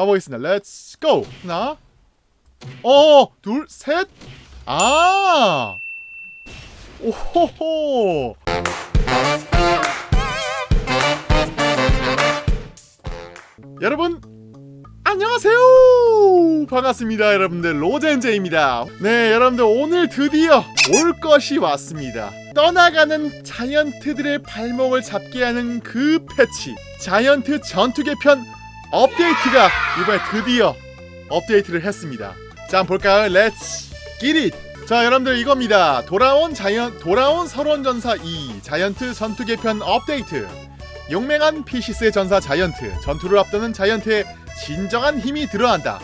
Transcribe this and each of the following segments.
가보겠습니다. let's go 하나. 어 둘 셋 아. 오호호. 여러분 안녕하세요. 반갑습니다 여러분들. 로젠제입니다. 네 여러분들 오늘 드디어 올 것이 왔습니다. 떠나가는 자이언트들의 발목을 잡게 하는 그 패치. 자이언트 전투 개편 업데이트가 이번에 드디어 업데이트를 했습니다. 자 한번 볼까요? let's get it 자 여러분들 이겁니다. 돌아온 자이언 돌아온 설원전사 2 자이언트 전투 개편 업데이트. 용맹한 피시스의 전사 자이언트 전투를 압도하는 자이언트의 진정한 힘이 드러난다.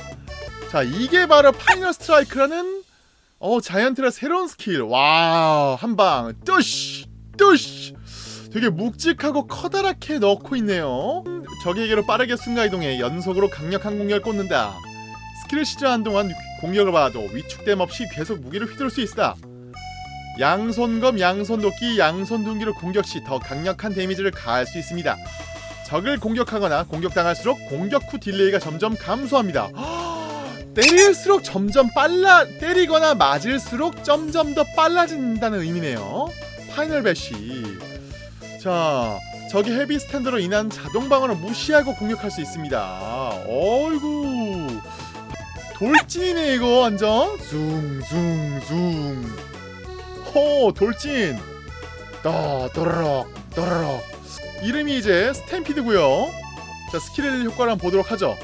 자 이게 바로 Final Strike라는 어 자이언트의 새로운 스킬. wow 한방. 뚜쉬 뚜쉬 되게 묵직하고 커다랗게 넣고 있네요 적에게로 빠르게 순간이동해 연속으로 강력한 공격을 꽂는다 스킬을 시전한 동안 공격을 받아도 위축됨 없이 계속 무기를 휘두를 수 있다 양손검, 양손도끼, 양손둔기로 공격 시 더 강력한 데미지를 가할 수 있습니다. 적을 공격하거나 공격당할수록 공격 후 delay가 점점 감소합니다. 때릴수록 점점 빨라 때리거나 맞을수록 점점 더 빨라진다는 의미네요. Final Bash. 자, 적이 Heavy Stand로 인한 자동 방어를 무시하고 공격할 수 있습니다. 어이구. 돌진이네 이거 완전. 숭숭숭. 호 돌진 떠 또르륵 또르륵 이름이 이제 Stampede고요 자 스킬 효과를 한번 보도록 하죠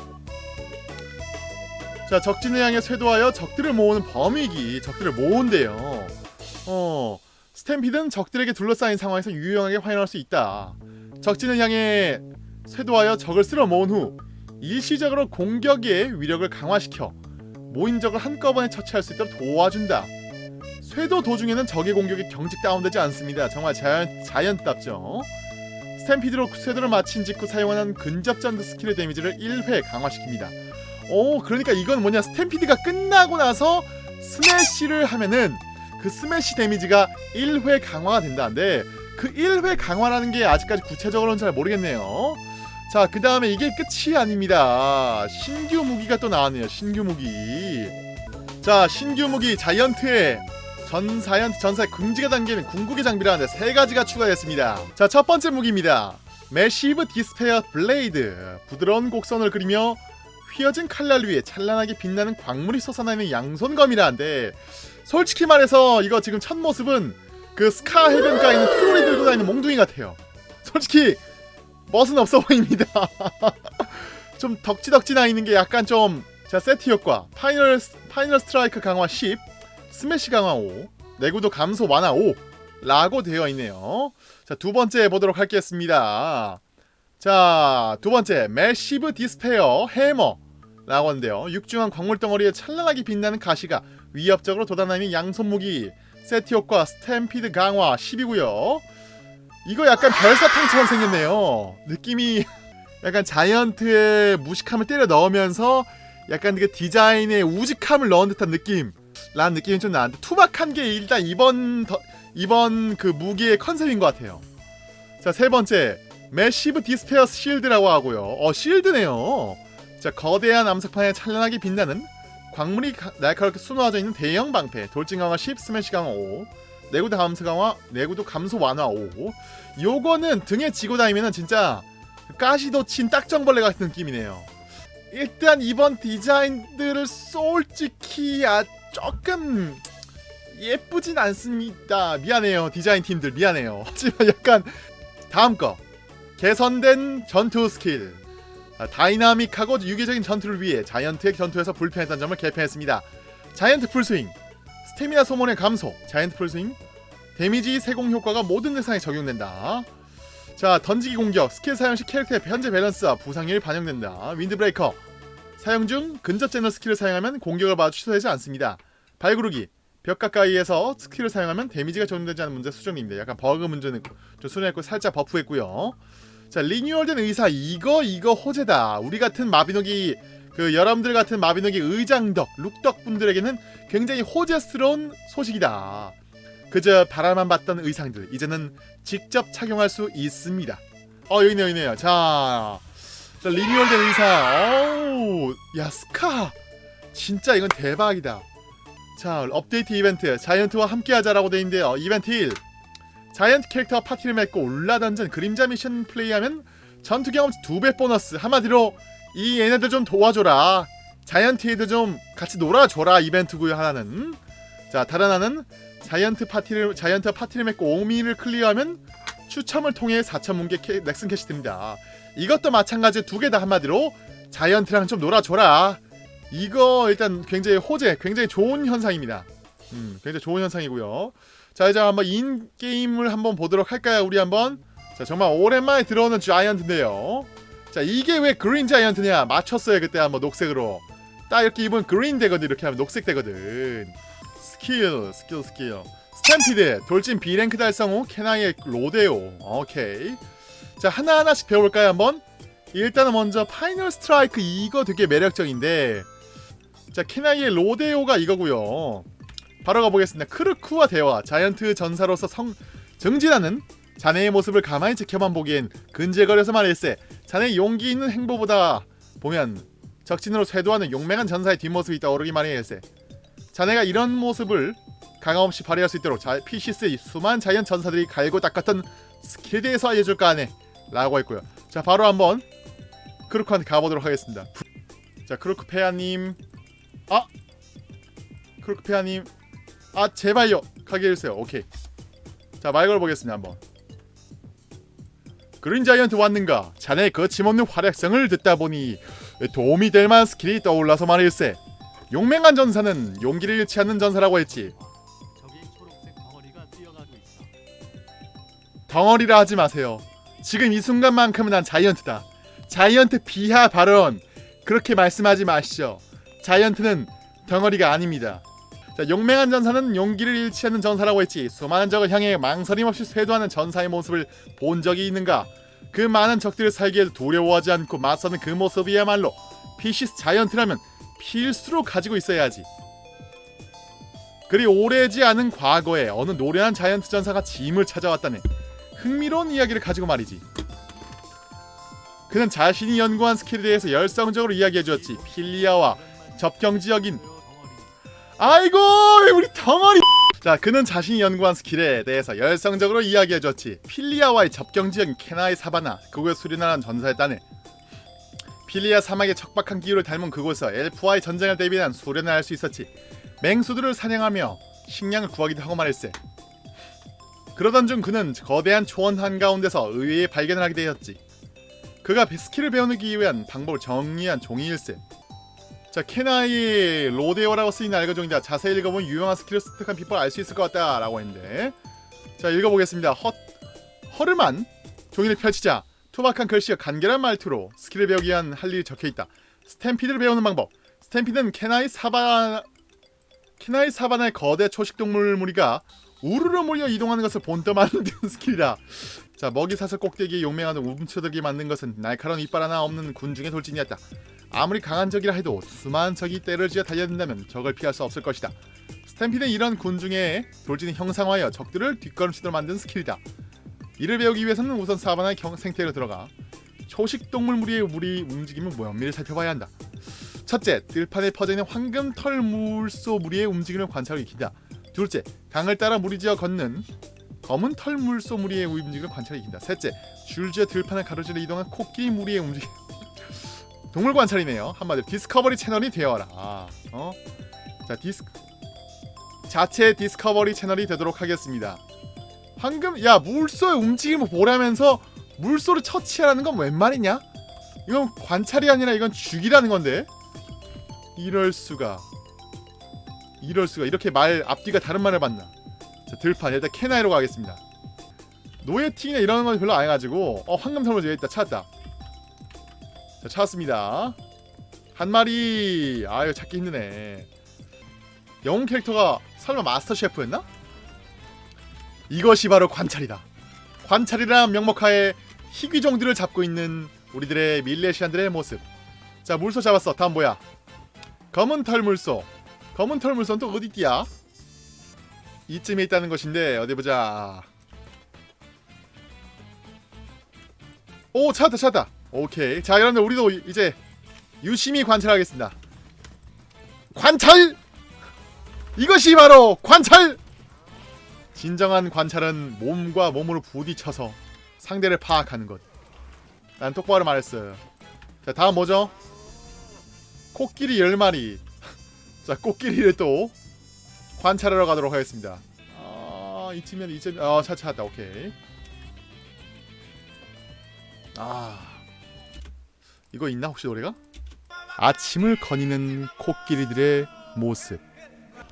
자 적진을 향해 쇄도하여 적들을 모으는 범위기 적들을 모은대요 어 Stampede는 적들에게 둘러싸인 상황에서 유용하게 활용할 수 있다 적진을 향해 쇄도하여 적을 쓸어 모은 후 일시적으로 공격의 위력을 강화시켜 모인 적을 한꺼번에 처치할 수 있도록 도와준다 쇄도 도중에는 적의 공격이 경직 다운되지 않습니다. 정말 자연, 자연답죠. Stampede로 쇄도를 마친 직후 사용하는 근접 전투 스킬의 데미지를 1회 강화시킵니다. 오 그러니까 이건 뭐냐 Stampede가 끝나고 나서 스매시를 하면은 그 스매시 데미지가 1회 강화가 된다는데 그 1회 강화라는 게 아직까지 구체적으로는 잘 모르겠네요. 자, 그 다음에 이게 끝이 아닙니다. 신규 무기가 또 나왔네요. 신규 무기. 자, 신규 무기 자이언트의 전사연 전사의 긍지가 담기는 궁극의 장비라는데 세 가지가 추가됐습니다. 자, 첫 번째 무기입니다. Massive Despair Blade. 부드러운 곡선을 그리며 휘어진 칼날 위에 찬란하게 빛나는 광물이 솟아나는 양손검이라는데 솔직히 말해서 이거 지금 첫 모습은 그 스카 해변가에 있는 트롤이 들고 다니는 몽둥이 같아요. 솔직히 멋은 없어 보입니다. 좀 덕지덕지 나 있는 게 약간 좀 자, 세트 효과. Final Final Strike 강화 10. 스매시 강화 5 내구도 감소 완화 5 라고 되어 있네요 자 두번째 해보도록 하겠습니다 자 두번째 Massive Despair Hammer 라고 하는데요. 육중한 광물덩어리에 찬란하게 빛나는 가시가 위협적으로 돋아나는 양손무기 세트 효과 Stampede 강화 10이고요. 이거 약간 별사탕처럼 생겼네요. 느낌이 약간 자이언트의 무식함을 때려 넣으면서 약간 그 디자인의 우직함을 넣은 듯한 느낌 라는 느낌이 좀 나는데 투박한 게 일단 이번 더, 이번 그 무기의 컨셉인 것 같아요. 자 세 번째. Massive Despair Shield라고 하고요. 어 Shield네요 자 거대한 암석판에 찬란하게 빛나는 광물이 날카롭게 수놓아져 있는 대형 방패 돌진 강화 10 스매시 강화 5 내구도 감소 강화 내구도 감소 완화 5 요거는 등에 지고 다니면은 진짜 가시도 친 딱정벌레 같은 느낌이네요 일단 이번 디자인들을 솔직히 아 조금 예쁘진 않습니다. 미안해요. 디자인 팀들 미안해요. 하지만 약간 다음 거 개선된 전투 스킬 아, 다이나믹하고 유기적인 전투를 위해 자이언트의 전투에서 불편했던 점을 개편했습니다. 자이언트 풀스윙 스태미나 소모의 감소 자이언트 풀스윙 데미지 세공 효과가 모든 대상에 적용된다. 자 던지기 공격 스킬 사용 시 캐릭터의 현재 밸런스와 부상률이 반영된다. Wind Breaker 사용 중 근접 전투 스킬을 사용하면 공격을 받아 취소되지 않습니다. 발구르기 벽 가까이에서 스킬을 사용하면 데미지가 적용되지 않는 문제 수정입니다. 약간 버그 문제는 좀 수정했고 살짝 버프했고요. 자 리뉴얼된 의상 이거 이거 호재다. 우리 같은 마비노기 그 여러분들 같은 마비노기 의장덕 룩덕 분들에게는 굉장히 호재스러운 소식이다. 그저 바라만 봤던 의상들 이제는 직접 착용할 수 있습니다. 어 여기네요 여기네요. 자, 자 리뉴얼된 의상. 어우 야 스카 진짜 이건 대박이다 자 업데이트 이벤트 자이언트와 함께하자라고 되어있는데요 이벤트 1 자이언트 캐릭터와 파티를 맺고 울라던전 그림자 미션 플레이하면 전투 경험치 2배 보너스. 한마디로 이 얘네들 좀 도와줘라. 자이언트에도 좀 같이 놀아줘라 이벤트고요 하나는. 자 다른 하나는 자이언트 파티를 자이언트와 파티를 맺고 5미를 클리어하면 추첨을 통해 4천 문개 캐, 넥슨 캐시 듭니다. 이것도 마찬가지 두개 다 한마디로 자이언트랑 좀 놀아줘라. 이거 일단 굉장히 호재 굉장히 좋은 현상입니다. 음 굉장히 좋은 현상이고요 자 이제 한번 in-game을 한번 보도록 할까요? 우리 한번? 자 정말 오랜만에 들어오는 자이언트인데요. 자 이게 왜 그린 자이언트냐? 맞췄어요 그때 한번 녹색으로. 딱 이렇게 입으면 그린 되거든 이렇게 하면 녹색 되거든. 스킬 스킬 스킬. Stampede 돌진 B랭크 달성 후 캐나이의 로데오. 오케이. 자 하나하나씩 배워볼까요 한번? 일단은 먼저 Final Strike 이거 되게 매력적인데. 자 캐나이의 로데오가 이거고요 바로 가보겠습니다. 크루크와 대화 자이언트 전사로서 성 정진하는 자네의 모습을 가만히 지켜만 보기엔 근질거려서 말일세 자네 용기 있는 행보보다 보면 적진으로 쇄도하는 용맹한 전사의 뒷모습이 떠오르기만 해일세. 자네가 이런 모습을 가감없이 발휘할 수 있도록 자, 피시스의 수많은 자이언 전사들이 갈고 닦았던 스킬에 대해서 알려줄까 하네 라고 했고요. 자 바로 한번 크루크한테 가보도록 하겠습니다. 자 크루크 폐하님. 아! 크루크 폐하님 아 제발요. 가게 해주세요. 오케이. 자 말 걸어보겠습니다 한번. 그린 자이언트 왔는가? 자네의 거침없는 활약상을 듣다 보니 도움이 될 만한 스킬이 떠올라서 말일세. 용맹한 전사는 용기를 잃지 않는 전사라고 했지. 저기 초록색 덩어리가 뛰어가고 있어. 덩어리라 하지 마세요. 지금 이 순간만큼은 난 giant다. giant 비하 발언. 그렇게 말씀하지 마시죠 giant는 덩어리가 아닙니다 자, 용맹한 전사는 용기를 잃지 않는 전사라고 했지. 수많은 적을 향해 망설임 없이 쇄도하는 전사의 모습을 본 적이 있는가? 그 많은 적들을 살기에도 두려워하지 않고 맞서는 그 모습이야말로 피시스 giant라면 필수로 가지고 있어야 하지. 그리 오래지 않은 과거에 어느 노련한 giant 전사가 짐을 찾아왔다네 흥미로운 이야기를 가지고 말이지. 그는 자신이 연구한 스킬에 대해서 열성적으로 이야기해주었지. 필리아와 접경지역인 아이고 우리 덩어리. 자 그는 자신이 연구한 스킬에 대해서 열성적으로 이야기해줬지. 필리아와의 접경지역인 케나의 사바나 그곳에 수련하는 전사였다네 필리아 사막의 척박한 기후를 닮은 그곳에서 엘프와의 전쟁을 대비한 수련을 할 수 있었지. 맹수들을 사냥하며 식량을 구하기도 하고 말일세. 그러던 중 그는 거대한 초원 한가운데서 의외의 발견을 하게 되었지. 그가 스킬을 배우기 위한 방법을 정리한 종이일세 자 케나이 로데오라고 쓰인 낡은 종이다. 자세히 읽어보면 유용한 스킬을 습득한 비법을 알 수 있을 것 같다 라고 했는데. 자 읽어보겠습니다. 허, 허름한 종이를 펼치자. 투박한 글씨와 간결한 말투로 스킬을 배우기 위한 할 일이 적혀있다. stampede를 배우는 방법. stampede는 케나이 사바 케나이 사바나의 거대 초식동물 무리가 우르르 몰려 이동하는 것을 본떠 만드는 스킬이다 자 먹이 사슬 꼭대기에 용맹하는 움츠러들게 만든 것은 날카로운 이빨 하나 없는 군중의 돌진이었다 아무리 강한 적이라 해도 수많은 적이 떼를 지어 달려든다면 적을 피할 수 없을 것이다. stampede는 이런 군중의 돌진을 형상화하여 적들을 뒷걸음치도록 만든 스킬이다. 이를 배우기 위해서는 우선 사바나의 경, 생태로 들어가 초식 동물 무리의 무리 움직임을 면밀히 살펴봐야 한다. 첫째, 들판에 퍼져있는 황금 털 물소 무리의 움직임을 관찰하고 익힌다. 둘째, 강을 따라 무리지어 걷는 검은 털 물소 무리의 움직임을 관찰하고 익힌다. 셋째, 줄지어 들판을 가로질러 이동한 코끼리 무리의 움직임 동물 관찰이네요. 한마디로 디스커버리 채널이 되어라. 어? 자, 디스 자체 디스커버리 채널이 되도록 하겠습니다. 황금 야 물소의 움직임을 보라면서 물소를 처치하라는 건 웬 말이냐? 이건 관찰이 아니라 이건 죽이라는 건데. 이럴 수가. 이럴 수가. 이렇게 말 앞뒤가 다른 말을 봤나? 자, 들판 일단 캐나이로 가겠습니다. 노예팅이나 이런 건 별로 안 해가지고 어 황금 선물 여기 있다 찾았다. 자 찾았습니다. 한 마리. 아유 찾기 힘드네. 영웅 캐릭터가 설마 마스터 셰프였나? 이것이 바로 관찰이다. 관찰이란 명목하에 희귀종들을 잡고 있는 우리들의 밀레시안들의 모습. 자 물소 잡았어. 다음 뭐야? 검은 털 물소. 검은 털 물소는 또 어디띠야? 이쯤에 있다는 것인데 어디 보자. 오 찾았다 찾았다 오케이 자 여러분들 우리도 이제 유심히 관찰하겠습니다. 관찰! 이것이 바로 관찰! 진정한 관찰은 몸과 몸으로 부딪혀서 상대를 파악하는 것. 난 똑바로 말했어요. 자, 다음 뭐죠? 코끼리 10마리. 자, 코끼리를 또 관찰하러 가도록 하겠습니다. 아, 이쯤면 이쯤 아, 차 찾았다. 오케이. 아. 이거 있나 혹시 노래가? 아침을 거니는 코끼리들의 모습.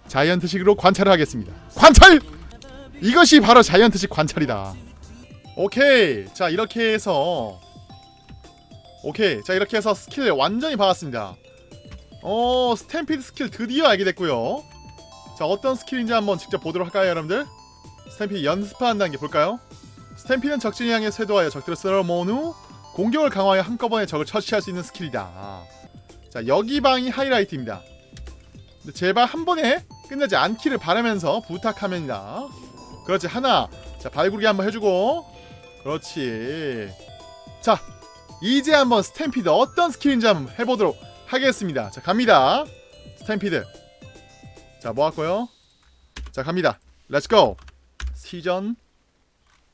자이언트식으로 관찰을 하겠습니다. 관찰! 이것이 바로 자이언트식 관찰이다. 오케이. 자, 이렇게 해서 오케이. 자, 이렇게 해서 스킬 완전히 받았습니다. 어, stampede 스킬 드디어 알게 됐고요. 자, 어떤 스킬인지 한번 직접 보도록 할까요, 여러분들? stampede 연습한다는 게 볼까요? stampede는 적진을 향해 쇄도하여 적들을 쓸어 모은 후 공격을 강화하여 한꺼번에 적을 처치할 수 있는 스킬이다. 자, 여기 방이 하이라이트입니다. 제발 한 번에 끝나지 않기를 바라면서 부탁합니다. 그렇지, 하나. 자, 발구르기 한번 해주고. 그렇지. 자, 이제 한번 stampede 어떤 스킬인지 한번 해보도록 하겠습니다. 자, 갑니다. stampede. 자, 뭐 할거요? 자, 갑니다. Let's go. 시전.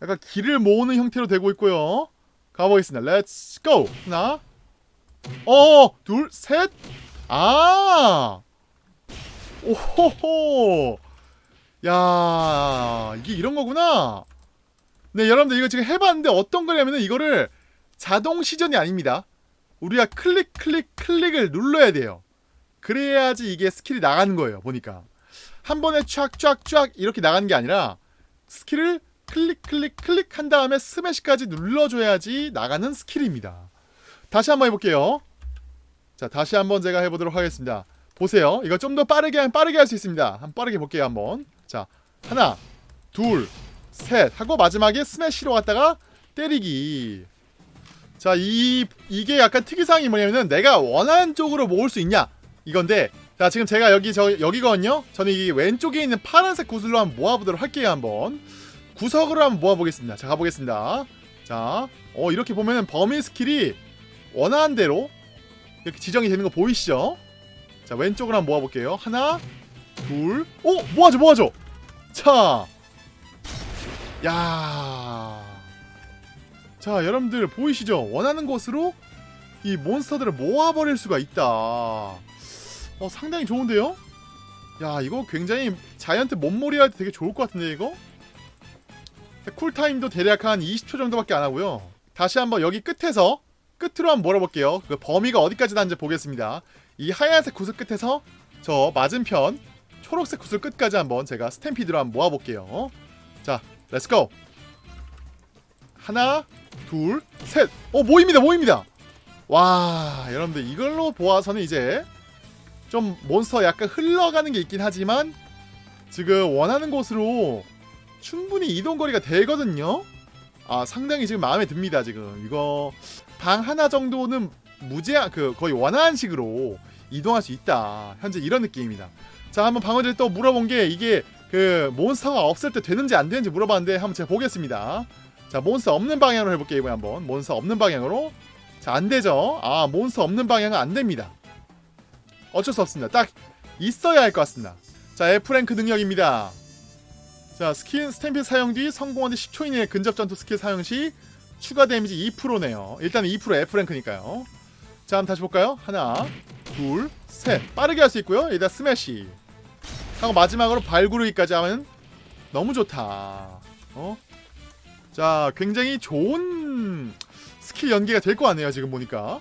약간 기를 모으는 형태로 되고 있고요. 가보겠습니다. Let's go. 하나. 어, 둘, 셋. 아. 오호호. 야, 이게 이런 거구나. 네, 여러분들 이거 지금 해봤는데 어떤 거냐면은 이거를 자동 시전이 아닙니다. 우리가 클릭 클릭 클릭을 눌러야 돼요. 그래야지 이게 스킬이 나가는 거예요. 보니까 한 번에 쫙쫙쫙 이렇게 나가는 게 아니라 스킬을 클릭 클릭 클릭 한 다음에 스매시까지 눌러줘야지 나가는 스킬입니다. 다시 한번 해볼게요. 자, 다시 한번 제가 해보도록 하겠습니다. 보세요. 이거 좀 더 빠르게 빠르게 할 수 있습니다. 한번 빠르게 볼게요. 한번. 자, 하나, 둘, 셋 하고 마지막에 스매시로 갔다가 때리기. 자, 이 이게 약간 특이사항이 뭐냐면은 내가 원하는 쪽으로 모을 수 있냐 이건데. 자, 지금 제가 여기 저 여기거든요. 저는 이 왼쪽에 있는 파란색 구슬로 한번 모아보도록 할게요. 한번 구석으로 한번 모아보겠습니다. 자, 가보겠습니다. 자, 어 이렇게 보면은 범위 스킬이 원하는 대로 이렇게 지정이 되는 거 보이시죠? 자, 왼쪽으로 한번 모아볼게요. 하나, 둘, 오 모아줘, 모아줘. 자, 야. 자, 여러분들 보이시죠? 원하는 곳으로 이 몬스터들을 모아버릴 수가 있다. 어, 상당히 좋은데요? 야, 이거 굉장히 자이언트 몸몰이 할 때 되게 좋을 것 같은데, 이거? 쿨타임도 대략 한 20초 정도밖에 안 하고요. 다시 한번 여기 끝에서 끝으로 한번 몰아볼게요. 그 범위가 어디까지 나는지 보겠습니다. 이 하얀색 구슬 끝에서 저 맞은편 초록색 구슬 끝까지 한번 제가 stampede로 한번 모아볼게요. 자, Let's go! 하나, 둘, 셋! 어, 모입니다, 모입니다! 와, 여러분들 이걸로 보아서는 이제 좀 몬스터 약간 흘러가는 게 있긴 하지만 지금 원하는 곳으로 충분히 이동거리가 되거든요? 아, 상당히 지금 마음에 듭니다, 지금. 이거 방 하나 정도는 무제한, 그, 거의 원하는식으로 이동할 수 있다. 현재 이런 느낌입니다. 자, 한번 방어들 또 물어본 게 이게 그 몬스터가 없을 때 되는지 안 되는지 물어봤는데 한번 제가 보겠습니다. 자, 몬스터 없는 방향으로 해볼게요, 이번에 한번. 몬스터 없는 방향으로. 자, 안 되죠? 아, 몬스터 없는 방향은 안 됩니다. 어쩔 수 없습니다. 딱 있어야 할 것 같습니다. 자, F랭크 능력입니다. 자, 스킬 스탬피 사용 뒤 성공한 뒤 10초 이내에 근접 전투 스킬 사용 시 추가 데미지 2%네요. 일단 2% F랭크니까요. 자, 한번 다시 볼까요? 하나, 둘, 셋. 빠르게 할 수 있고요. 여기다 스매시. 하고 마지막으로 발구르기까지 하면 너무 좋다. 어? 자, 굉장히 좋은 스킬 연계가 될 것 같네요. 지금 보니까.